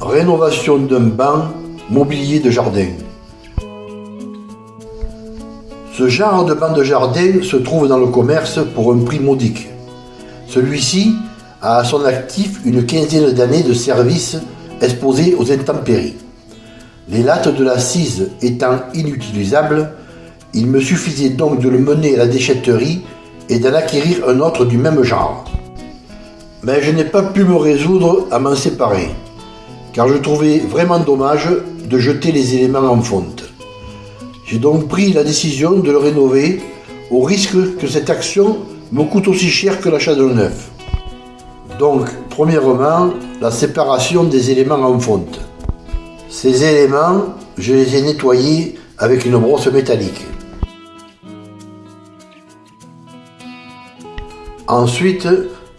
Rénovation d'un banc, mobilier de jardin. Ce genre de banc de jardin se trouve dans le commerce pour un prix modique. Celui-ci a à son actif une quinzaine d'années de service exposé aux intempéries. Les lattes de l'assise étant inutilisables, il me suffisait donc de le mener à la déchetterie et d'en acquérir un autre du même genre. Mais je n'ai pas pu me résoudre à m'en séparer car je trouvais vraiment dommage de jeter les éléments en fonte. J'ai donc pris la décision de le rénover au risque que cette action me coûte aussi cher que l'achat d'un neuf. Donc, premièrement, la séparation des éléments en fonte. Ces éléments, je les ai nettoyés avec une brosse métallique. Ensuite,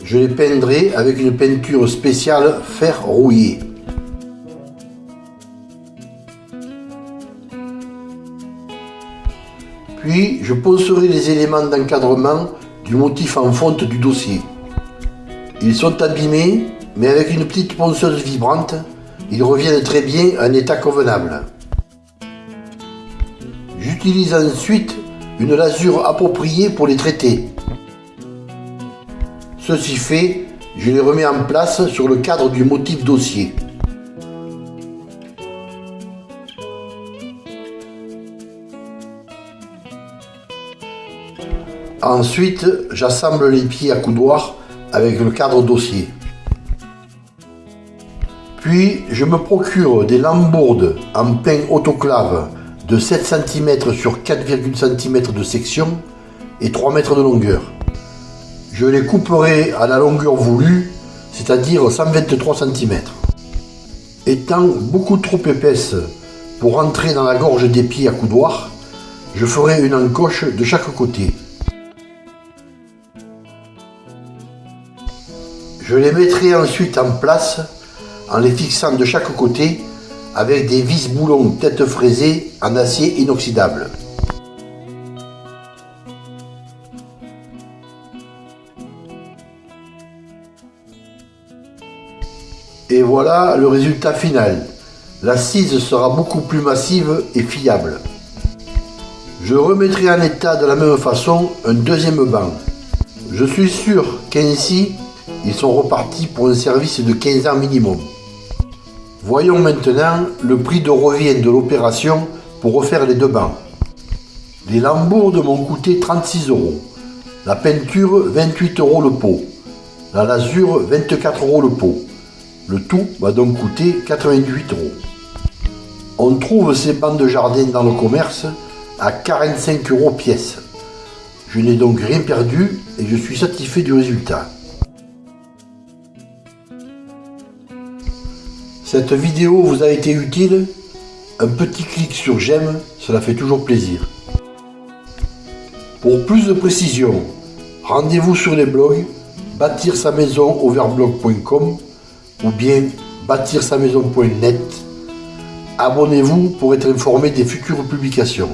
je les peindrai avec une peinture spéciale fer rouillé. Puis, je poncerai les éléments d'encadrement du motif en fonte du dossier. Ils sont abîmés, mais avec une petite ponceuse vibrante, ils reviennent très bien en état convenable. J'utilise ensuite une lasure appropriée pour les traiter. Ceci fait, je les remets en place sur le cadre du motif dossier. Ensuite, j'assemble les pieds à coudoir avec le cadre dossier. Puis, je me procure des lambourdes en pain autoclave de 7 cm sur 4,5 cm de section et 3 mètres de longueur. Je les couperai à la longueur voulue, c'est-à-dire 123 cm. Étant beaucoup trop épaisse pour entrer dans la gorge des pieds à coudoir, je ferai une encoche de chaque côté. Je les mettrai ensuite en place en les fixant de chaque côté avec des vis boulons tête fraisée en acier inoxydable. Et voilà le résultat final. L'assise sera beaucoup plus massive et fiable. Je remettrai en état de la même façon un deuxième banc. Je suis sûr qu'ainsi ils sont repartis pour un service de 15 ans minimum. Voyons maintenant le prix de revient de l'opération pour refaire les deux bancs. Les lambourdes m'ont coûté 36 euros. La peinture 28 euros le pot. La lasure 24 euros le pot. Le tout va donc coûter 88 euros. On trouve ces bancs de jardin dans le commerce à 45 euros pièce. Je n'ai donc rien perdu et je suis satisfait du résultat. Cette vidéo vous a été utile? Un petit clic sur j'aime, cela fait toujours plaisir. Pour plus de précision, rendez-vous sur les blogs bâtir sa maison ou bien bâtir sa maison.net. Abonnez-vous pour être informé des futures publications.